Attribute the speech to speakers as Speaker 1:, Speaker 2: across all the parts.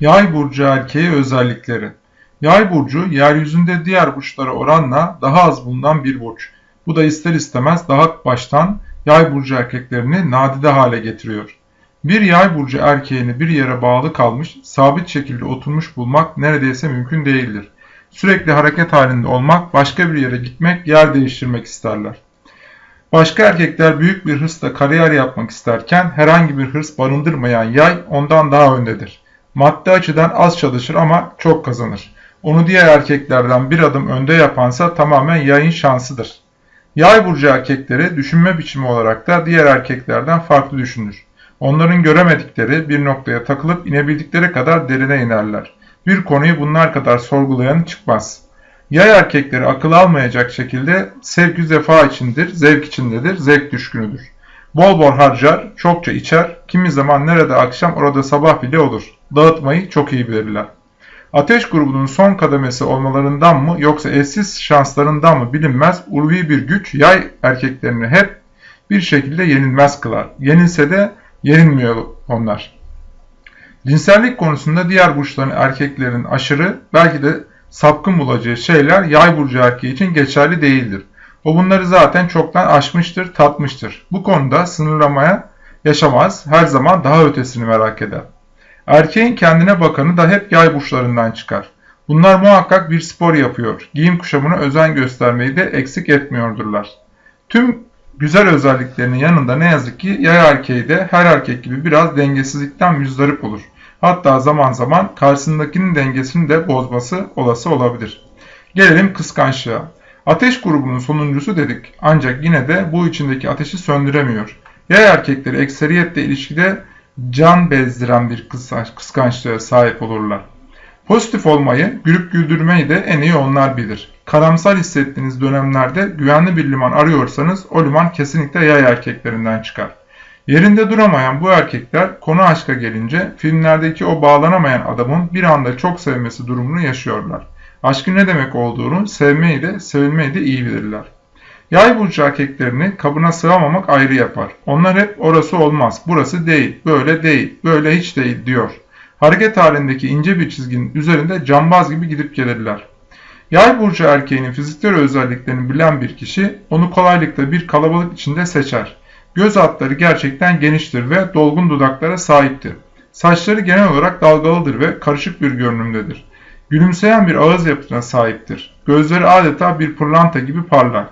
Speaker 1: Yay burcu erkeği özellikleri. Yay burcu yeryüzünde diğer burçlara oranla daha az bulunan bir burç. Bu da ister istemez daha baştan yay burcu erkeklerini nadide hale getiriyor. Bir yay burcu erkeğini bir yere bağlı kalmış, sabit şekilde oturmuş bulmak neredeyse mümkün değildir. Sürekli hareket halinde olmak, başka bir yere gitmek, yer değiştirmek isterler. Başka erkekler büyük bir hırsla kariyer yapmak isterken herhangi bir hırs barındırmayan yay ondan daha öndedir. Maddi açıdan az çalışır ama çok kazanır. Onu diğer erkeklerden bir adım önde yapansa tamamen yayın şansıdır. Yay burcu erkekleri düşünme biçimi olarak da diğer erkeklerden farklı düşünür. Onların göremedikleri bir noktaya takılıp inebildikleri kadar derine inerler. Bir konuyu bunlar kadar sorgulayan çıkmaz. Yay erkekleri akıl almayacak şekilde sevgi zefa içindir, zevk içindedir, zevk düşkünüdür. Bol bol harcar, çokça içer, kimi zaman nerede akşam orada sabah bile olur. Dağıtmayı çok iyi bilirler. Ateş grubunun son kademesi olmalarından mı yoksa eşsiz şanslarından mı bilinmez ulvi bir güç yay erkeklerini hep bir şekilde yenilmez kılar. Yenilse de yenilmiyor onlar. Cinsellik konusunda diğer burçların erkeklerin aşırı belki de sapkın bulacağı şeyler yay burcu erkeği için geçerli değildir. O bunları zaten çoktan aşmıştır, tatmıştır. Bu konuda sınırlamaya yaşamaz, her zaman daha ötesini merak eder. Erkeğin kendine bakanı da hep yay burçlarından çıkar. Bunlar muhakkak bir spor yapıyor, giyim kuşamına özen göstermeyi de eksik etmiyordurlar. Tüm güzel özelliklerinin yanında ne yazık ki yay erkeği de her erkek gibi biraz dengesizlikten müzdarip olur. Hatta zaman zaman karşısındakinin dengesini de bozması olası olabilir. Gelelim kıskançlığa. Ateş grubunun sonuncusu dedik ancak yine de bu içindeki ateşi söndüremiyor. Yay erkekleri ekseriyetle ilişkide can bezdiren bir kıskançlığa sahip olurlar. Pozitif olmayı, gülüp güldürmeyi de en iyi onlar bilir. Karamsar hissettiğiniz dönemlerde güvenli bir liman arıyorsanız o liman kesinlikle yay erkeklerinden çıkar. Yerinde duramayan bu erkekler konu aşka gelince filmlerdeki o bağlanamayan adamın bir anda çok sevmesi durumunu yaşıyorlar. Aşkın ne demek olduğunu sevmeyi de sevilmeyi de iyi bilirler. Yay burcu erkeklerini kabına sığamamak ayrı yapar. Onlar hep orası olmaz, burası değil, böyle değil, böyle hiç değil diyor. Hareket halindeki ince bir çizginin üzerinde cambaz gibi gidip gelirler. Yay burcu erkeğinin fiziksel özelliklerini bilen bir kişi onu kolaylıkla bir kalabalık içinde seçer. Göz hatları gerçekten geniştir ve dolgun dudaklara sahiptir. Saçları genel olarak dalgalıdır ve karışık bir görünümdedir. Gülümseyen bir ağız yapısına sahiptir. Gözleri adeta bir pırlanta gibi parlar.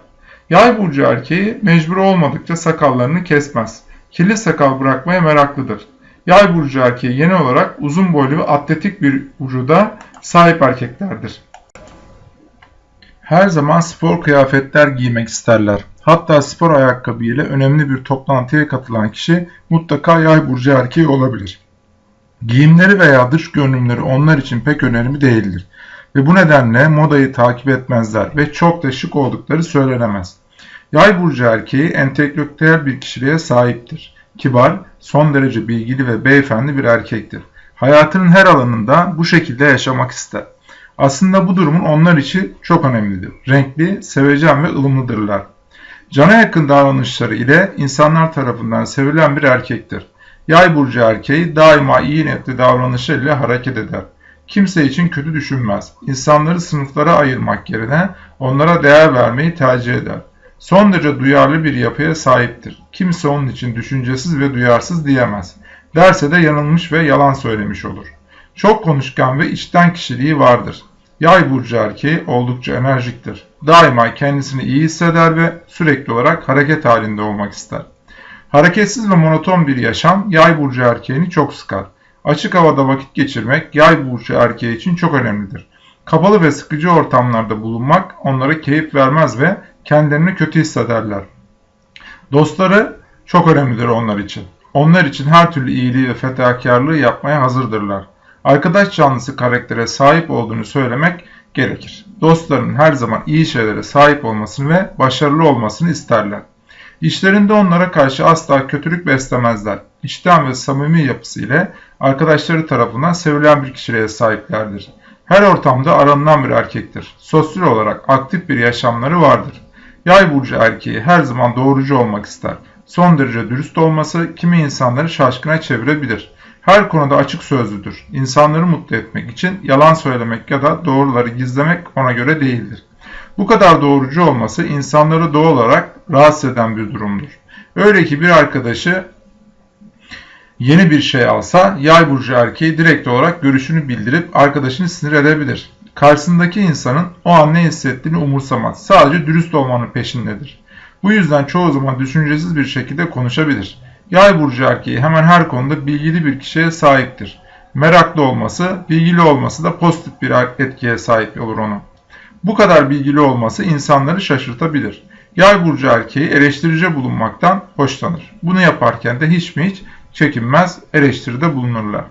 Speaker 1: Yay burcu erkeği mecbur olmadıkça sakallarını kesmez. Kirli sakal bırakmaya meraklıdır. Yay burcu erkeği genel olarak uzun boylu ve atletik bir vücuda sahip erkeklerdir. Her zaman spor kıyafetler giymek isterler. Hatta spor ayakkabı ile önemli bir toplantıya katılan kişi mutlaka yay burcu erkeği olabilir. Giyimleri veya dış görünümleri onlar için pek önemli değildir ve bu nedenle modayı takip etmezler ve çok da şık oldukları söylenemez. Yay burcu erkeği entelektüel bir kişiliğe sahiptir. Kibar, son derece bilgili ve beyefendi bir erkektir. Hayatının her alanında bu şekilde yaşamak ister. Aslında bu durumun onlar için çok önemlidir. Renkli, sevecen ve ılımlıdırlar. Cana yakın davranışları ile insanlar tarafından sevilen bir erkektir. Yay burcu erkeği daima iyi niyetli davranışlarıyla hareket eder. Kimse için kötü düşünmez. İnsanları sınıflara ayırmak yerine onlara değer vermeyi tercih eder. Son derece duyarlı bir yapıya sahiptir. Kimse onun için düşüncesiz ve duyarsız diyemez. Derse de yanılmış ve yalan söylemiş olur. Çok konuşkan ve içten kişiliği vardır. Yay burcu erkeği oldukça enerjiktir. Daima kendisini iyi hisseder ve sürekli olarak hareket halinde olmak ister. Hareketsiz ve monoton bir yaşam yay burcu erkeğini çok sıkar. Açık havada vakit geçirmek yay burcu erkeği için çok önemlidir. Kapalı ve sıkıcı ortamlarda bulunmak onlara keyif vermez ve kendilerini kötü hissederler. Dostları çok önemlidir onlar için. Onlar için her türlü iyiliği ve fedakarlığı yapmaya hazırdırlar. Arkadaş canlısı karaktere sahip olduğunu söylemek gerekir. Dostlarının her zaman iyi şeylere sahip olmasını ve başarılı olmasını isterler. İşlerinde onlara karşı asla kötülük beslemezler. İçten ve samimi yapısı ile arkadaşları tarafından sevilen bir kişiliğe sahiplerdir. Her ortamda aranılan bir erkektir. Sosyal olarak aktif bir yaşamları vardır. Yay burcu erkeği her zaman doğrucu olmak ister. Son derece dürüst olması kimi insanları şaşkına çevirebilir. Her konuda açık sözlüdür. İnsanları mutlu etmek için yalan söylemek ya da doğruları gizlemek ona göre değildir. Bu kadar doğrucu olması insanları doğal olarak rahatsız eden bir durumdur. Öyle ki bir arkadaşı yeni bir şey alsa yay burcu erkeği direkt olarak görüşünü bildirip arkadaşını sinir edebilir. Karşısındaki insanın o an ne hissettiğini umursamaz. Sadece dürüst olmanın peşindedir. Bu yüzden çoğu zaman düşüncesiz bir şekilde konuşabilir. Yay burcu erkeği hemen her konuda bilgili bir kişiye sahiptir. Meraklı olması, bilgili olması da pozitif bir etkiye sahip olur onu. Bu kadar bilgili olması insanları şaşırtabilir. Yay burcu erkeği eleştirici bulunmaktan hoşlanır. Bunu yaparken de hiç mi hiç çekinmez, eleştiride bulunurlar.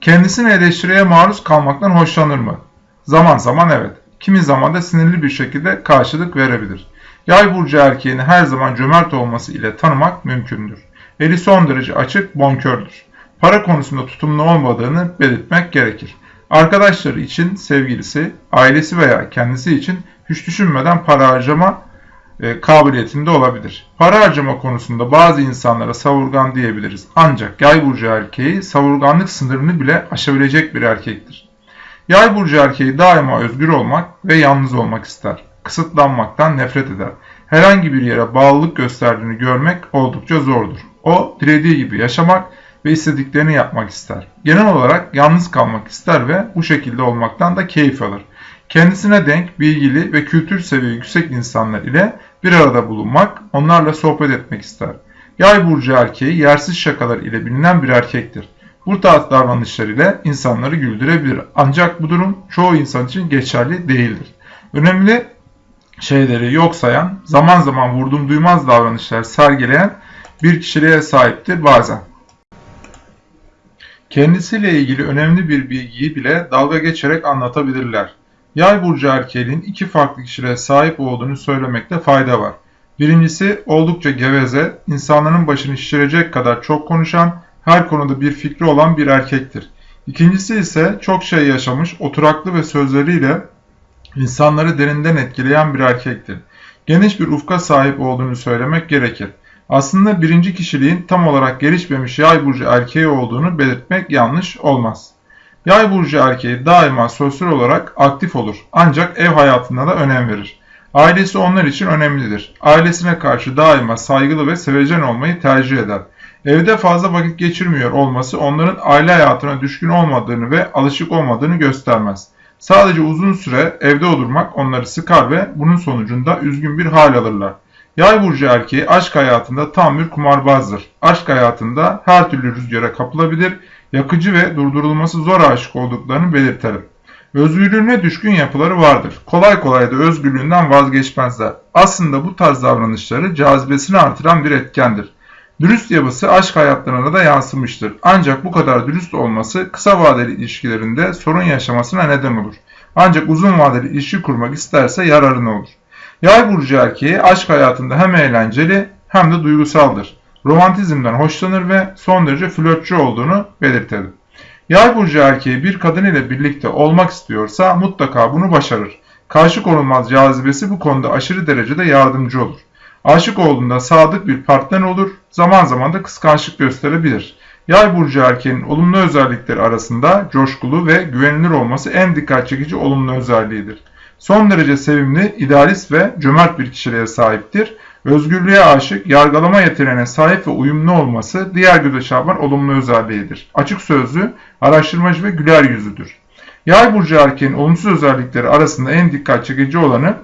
Speaker 1: Kendisini eleştiriye maruz kalmaktan hoşlanır mı? Zaman zaman evet. Kimi zaman da sinirli bir şekilde karşılık verebilir. Yay burcu erkeğini her zaman cömert olması ile tanımak mümkündür. Eli son derece açık, bonkördür. Para konusunda tutumlu olmadığını belirtmek gerekir. Arkadaşları için sevgilisi, ailesi veya kendisi için hiç düşünmeden para harcama e, kabiliyetinde olabilir. Para harcama konusunda bazı insanlara savurgan diyebiliriz. Ancak yay burcu erkeği savurganlık sınırını bile aşabilecek bir erkektir. Yay burcu erkeği daima özgür olmak ve yalnız olmak ister. Kısıtlanmaktan nefret eder. Herhangi bir yere bağlılık gösterdiğini görmek oldukça zordur. O dilediği gibi yaşamak ve istediklerini yapmak ister. Genel olarak yalnız kalmak ister ve bu şekilde olmaktan da keyif alır. Kendisine denk, bilgili ve kültür seviye yüksek insanlar ile bir arada bulunmak, onlarla sohbet etmek ister. Yay burcu erkeği yersiz şakalar ile bilinen bir erkektir. Bu tarz davranışlar ile insanları güldürebilir. Ancak bu durum çoğu insan için geçerli değildir. Önemli şeyleri yok sayan, zaman zaman vurdum duymaz davranışlar sergileyen bir kişiliğe sahiptir bazen. Kendisiyle ilgili önemli bir bilgiyi bile dalga geçerek anlatabilirler. Yay burcu erkeğinin iki farklı kişiliğe sahip olduğunu söylemekte fayda var. Birincisi oldukça geveze, insanların başını şişirecek kadar çok konuşan, her konuda bir fikri olan bir erkektir. İkincisi ise çok şey yaşamış, oturaklı ve sözleriyle insanları derinden etkileyen bir erkektir. Geniş bir ufka sahip olduğunu söylemek gerekir. Aslında birinci kişiliğin tam olarak gelişmemiş yay burcu erkeği olduğunu belirtmek yanlış olmaz. Yay burcu erkeği daima sosyal olarak aktif olur ancak ev hayatında da önem verir. Ailesi onlar için önemlidir. Ailesine karşı daima saygılı ve sevecen olmayı tercih eder. Evde fazla vakit geçirmiyor olması onların aile hayatına düşkün olmadığını ve alışık olmadığını göstermez. Sadece uzun süre evde oturmak onları sıkar ve bunun sonucunda üzgün bir hal alırlar. Yay burcu erkeği aşk hayatında tam bir kumarbazdır. Aşk hayatında her türlü rüzgara kapılabilir, yakıcı ve durdurulması zor aşık olduklarını belirtelim. Özgürlüğüne düşkün yapıları vardır. Kolay kolay da özgürlüğünden vazgeçmezler. Aslında bu tarz davranışları cazibesini artıran bir etkendir. Dürüst yapısı aşk hayatlarına da yansımıştır. Ancak bu kadar dürüst olması kısa vadeli ilişkilerinde sorun yaşamasına neden olur. Ancak uzun vadeli ilişki kurmak isterse yararına olur. Yay burcu erkeği aşk hayatında hem eğlenceli hem de duygusaldır. Romantizmden hoşlanır ve son derece flörtçü olduğunu belirtelim. Yay burcu erkeği bir kadın ile birlikte olmak istiyorsa mutlaka bunu başarır. Karşı konulmaz cazibesi bu konuda aşırı derecede yardımcı olur. Aşık olduğunda sadık bir partner olur, zaman zaman da kıskançlık gösterebilir. Yay burcu erkeğinin olumlu özellikleri arasında coşkulu ve güvenilir olması en dikkat çekici olumlu özelliğidir. Son derece sevimli, idealist ve cömert bir kişiliğe sahiptir. Özgürlüğe aşık, yargılama yeteneğine sahip ve uyumlu olması diğer göze çarpan olumlu özelliğidir. Açık sözlü, araştırmacı ve güler yüzüdür. Yay burcu erkeğin olumsuz özellikleri arasında en dikkat çekici olanı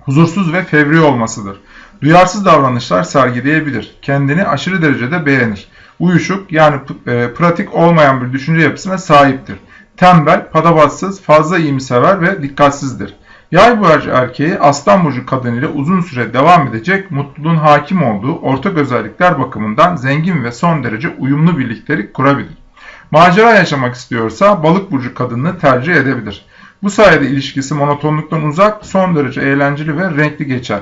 Speaker 1: huzursuz ve fevri olmasıdır. Duyarsız davranışlar sergileyebilir. Kendini aşırı derecede beğenir. Uyuşuk yani e, pratik olmayan bir düşünce yapısına sahiptir. Tembel, padabatsız, fazla iyimsever ve dikkatsizdir. Yay burcu erkeği aslan burcu kadınıyla uzun süre devam edecek mutluluğun hakim olduğu ortak özellikler bakımından zengin ve son derece uyumlu birliktelik kurabilir. Macera yaşamak istiyorsa balık burcu kadını tercih edebilir. Bu sayede ilişkisi monotonluktan uzak, son derece eğlenceli ve renkli geçer.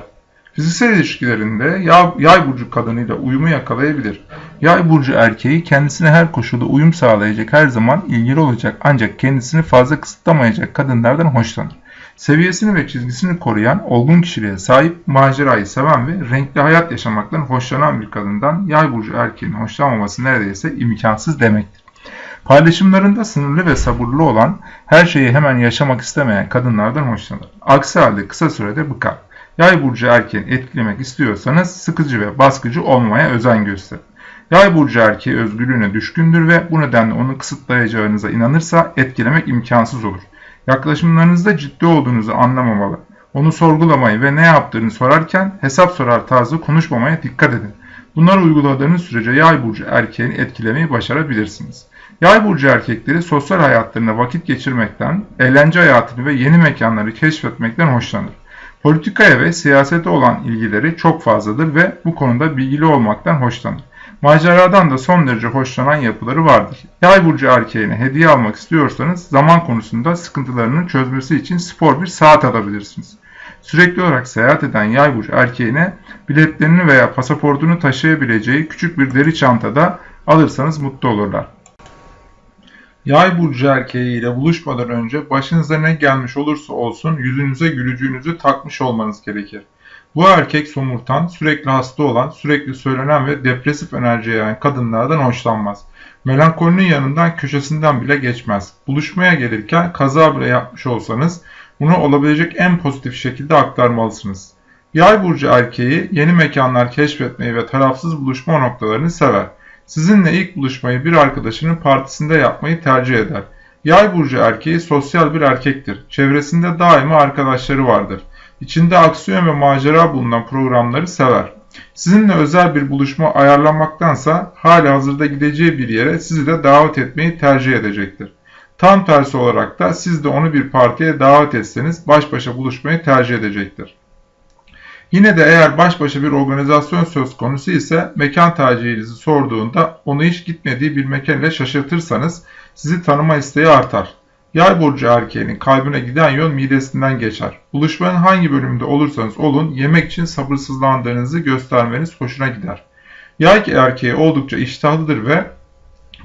Speaker 1: Fiziksel ilişkilerinde yay burcu kadınıyla uyumu yakalayabilir. Yay burcu erkeği kendisine her koşulda uyum sağlayacak her zaman ilgili olacak ancak kendisini fazla kısıtlamayacak kadınlardan hoşlanır. Seviyesini ve çizgisini koruyan, olgun kişiliğe sahip, macerayı seven ve renkli hayat yaşamaktan hoşlanan bir kadından yay burcu erkeğin hoşlanmaması neredeyse imkansız demektir. Paylaşımlarında sınırlı ve sabırlı olan, her şeyi hemen yaşamak istemeyen kadınlardan hoşlanır. Aksi halde kısa sürede bıkar. Yay burcu erkeğini etkilemek istiyorsanız sıkıcı ve baskıcı olmaya özen gösterin. Yay burcu erkeği özgürlüğüne düşkündür ve bu nedenle onu kısıtlayacağınıza inanırsa etkilemek imkansız olur. Yaklaşımlarınızda ciddi olduğunuzu anlamamalı. Onu sorgulamayı ve ne yaptığını sorarken hesap sorar tarzı konuşmamaya dikkat edin. Bunları uyguladığınız sürece yay burcu erkeğini etkilemeyi başarabilirsiniz. Yay burcu erkekleri sosyal hayatlarında vakit geçirmekten, eğlence hayatını ve yeni mekanları keşfetmekten hoşlanır. Politikaya ve siyasete olan ilgileri çok fazladır ve bu konuda bilgili olmaktan hoşlanır. Maceradan da son derece hoşlanan yapıları vardır. Yay burcu erkeğine hediye almak istiyorsanız zaman konusunda sıkıntılarını çözmesi için spor bir saat alabilirsiniz. Sürekli olarak seyahat eden yay burcu erkeğine biletlerini veya pasaportunu taşıyabileceği küçük bir deri çantada alırsanız mutlu olurlar. Yay burcu erkeğiyle buluşmadan önce başınıza ne gelmiş olursa olsun yüzünüze gülücüğünüzü takmış olmanız gerekir. Bu erkek somurtan, sürekli hasta olan, sürekli söylenen ve depresif enerji yayan kadınlardan hoşlanmaz. Melankolinin yanından köşesinden bile geçmez. Buluşmaya gelirken kaza bile yapmış olsanız bunu olabilecek en pozitif şekilde aktarmalısınız. Yay burcu erkeği yeni mekanlar keşfetmeyi ve tarafsız buluşma noktalarını sever. Sizinle ilk buluşmayı bir arkadaşının partisinde yapmayı tercih eder. Yay burcu erkeği sosyal bir erkektir. Çevresinde daima arkadaşları vardır. İçinde aksiyon ve macera bulunan programları sever. Sizinle özel bir buluşma ayarlamaktansa hali hazırda gideceği bir yere sizi de davet etmeyi tercih edecektir. Tam tersi olarak da siz de onu bir partiye davet etseniz baş başa buluşmayı tercih edecektir. Yine de eğer baş başa bir organizasyon söz konusu ise mekan tercihinizi sorduğunda onu hiç gitmediği bir mekan şaşırtırsanız sizi tanıma isteği artar. Yay burcu erkeğinin kalbine giden yol midesinden geçer. Buluşmanın hangi bölümünde olursanız olun yemek için sabırsızlandığınızı göstermeniz hoşuna gider. Yay erkeği oldukça iştahlıdır ve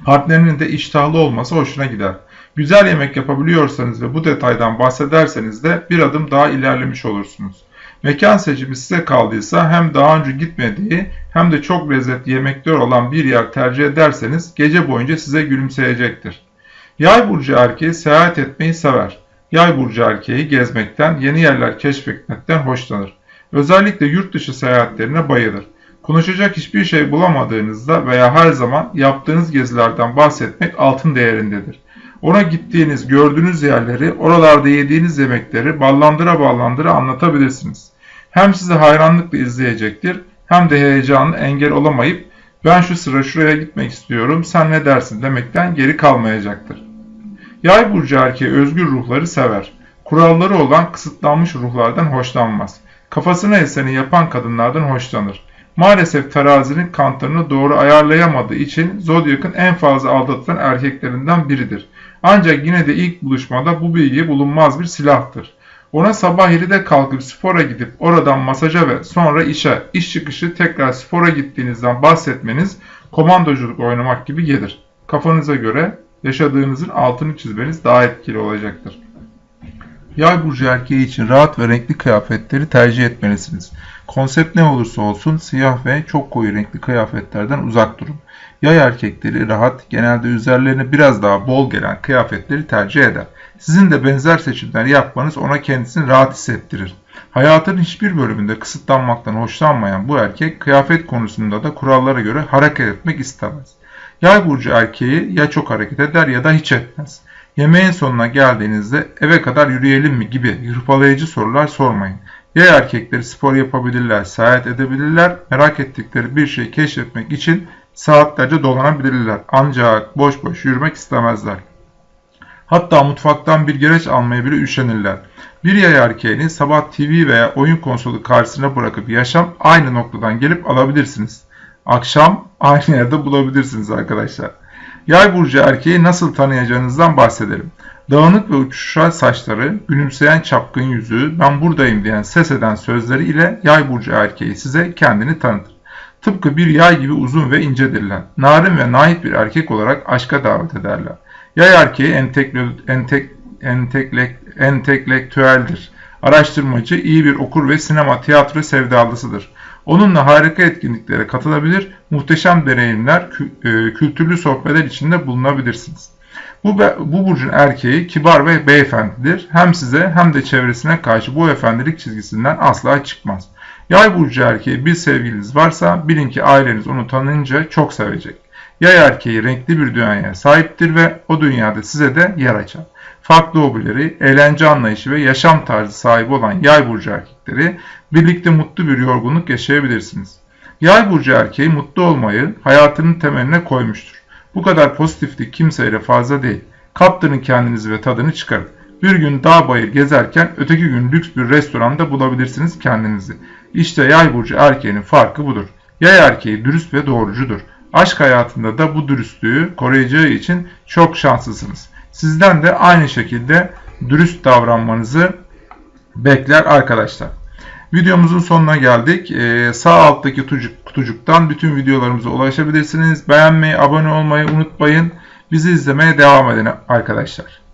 Speaker 1: partnerinin de iştahlı olması hoşuna gider. Güzel yemek yapabiliyorsanız ve bu detaydan bahsederseniz de bir adım daha ilerlemiş olursunuz. Mekan seçimi size kaldıysa hem daha önce gitmediği hem de çok lezzetli yemekler olan bir yer tercih ederseniz gece boyunca size gülümseyecektir. Yay burcu erkeği seyahat etmeyi sever. Yay burcu erkeği gezmekten, yeni yerler keşfetmekten hoşlanır. Özellikle yurt dışı seyahatlerine bayılır. Konuşacak hiçbir şey bulamadığınızda veya her zaman yaptığınız gezilerden bahsetmek altın değerindedir. Ona gittiğiniz, gördüğünüz yerleri, oralarda yediğiniz yemekleri ballandıra ballandıra anlatabilirsiniz. Hem sizi hayranlıkla izleyecektir hem de heyecanı engel olamayıp ben şu sıra şuraya gitmek istiyorum sen ne dersin demekten geri kalmayacaktır. Yay burcu erkeği özgür ruhları sever. Kuralları olan kısıtlanmış ruhlardan hoşlanmaz. Kafasına eseni yapan kadınlardan hoşlanır. Maalesef terazinin kantlarını doğru ayarlayamadığı için Zodyak'ın en fazla aldatılan erkeklerinden biridir. Ancak yine de ilk buluşmada bu bilgi bulunmaz bir silahtır. Ona sabah 7'de kalkıp spora gidip oradan masaja ve sonra işe, iş çıkışı tekrar spora gittiğinizden bahsetmeniz komandoculuk oynamak gibi gelir. Kafanıza göre yaşadığınızın altını çizmeniz daha etkili olacaktır. Yay burcu erkeği için rahat ve renkli kıyafetleri tercih etmelisiniz. Konsept ne olursa olsun siyah ve çok koyu renkli kıyafetlerden uzak durun. Yay erkekleri rahat, genelde üzerlerine biraz daha bol gelen kıyafetleri tercih eder. Sizin de benzer seçimler yapmanız ona kendisini rahat hissettirir. Hayatın hiçbir bölümünde kısıtlanmaktan hoşlanmayan bu erkek kıyafet konusunda da kurallara göre hareket etmek istemez. Yay burcu erkeği ya çok hareket eder ya da hiç etmez. Yemeğin sonuna geldiğinizde eve kadar yürüyelim mi gibi hırpalayıcı sorular sormayın. Yay erkekleri spor yapabilirler, seyahat edebilirler, merak ettikleri bir şeyi keşfetmek için saatlerce dolanabilirler. Ancak boş boş yürümek istemezler. Hatta mutfaktan bir gereç almaya bile üşenirler. Bir yay erkeğini sabah TV veya oyun konsolu karşısına bırakıp yaşam aynı noktadan gelip alabilirsiniz. Akşam aynı yerde bulabilirsiniz arkadaşlar. Yay burcu erkeği nasıl tanıyacağınızdan bahsedelim. Dağınık ve uçuşan saçları, gülümseyen çapkın yüzü, ben buradayım diyen ses eden sözleri ile yay burcu erkeği size kendini tanıtır. Tıpkı bir yay gibi uzun ve incedirler. Narin ve naif bir erkek olarak aşka davet ederler. Yay erkeği entekle, entek, enteklek, entelektüeldir. Araştırmacı, iyi bir okur ve sinema, tiyatro sevdalısıdır. Onunla harika etkinliklere katılabilir, muhteşem deneyimler, e, kültürlü sohbetler içinde bulunabilirsiniz. Bu, bu burcun erkeği kibar ve beyefendidir. Hem size hem de çevresine karşı bu efendilik çizgisinden asla çıkmaz. Yay burcu erkeği bir sevgiliniz varsa bilin ki aileniz onu tanıyınca çok sevecek. Yay erkeği renkli bir dünyaya sahiptir ve o dünyada size de yer açar. Farklı hobileri, eğlence anlayışı ve yaşam tarzı sahibi olan yay burcu erkekleri birlikte mutlu bir yorgunluk yaşayabilirsiniz. Yay burcu erkeği mutlu olmayı hayatının temeline koymuştur. Bu kadar pozitiflik kimseyle fazla değil. Kaptırın kendinizi ve tadını çıkarın. Bir gün dağ bayır gezerken öteki gün lüks bir restoranda bulabilirsiniz kendinizi. İşte yay burcu erkeğinin farkı budur. Yay erkeği dürüst ve doğrucudur. Aşk hayatında da bu dürüstlüğü koruyacağı için çok şanslısınız. Sizden de aynı şekilde dürüst davranmanızı bekler arkadaşlar. Videomuzun sonuna geldik. Ee, sağ alttaki kutucuk, kutucuktan bütün videolarımıza ulaşabilirsiniz. Beğenmeyi, abone olmayı unutmayın. Bizi izlemeye devam edin arkadaşlar.